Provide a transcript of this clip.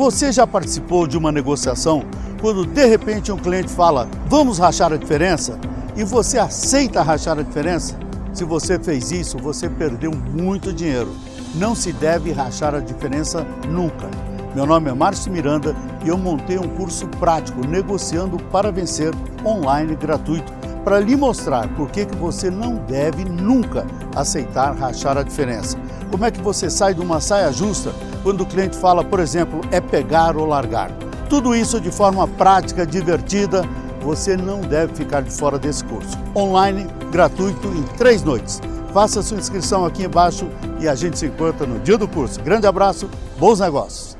Você já participou de uma negociação quando de repente um cliente fala vamos rachar a diferença e você aceita rachar a diferença? Se você fez isso, você perdeu muito dinheiro. Não se deve rachar a diferença nunca. Meu nome é Márcio Miranda e eu montei um curso prático negociando para vencer online gratuito para lhe mostrar por que, que você não deve nunca aceitar rachar a diferença. Como é que você sai de uma saia justa quando o cliente fala, por exemplo, é pegar ou largar. Tudo isso de forma prática, divertida, você não deve ficar de fora desse curso. Online, gratuito, em três noites. Faça sua inscrição aqui embaixo e a gente se encontra no dia do curso. Grande abraço, bons negócios!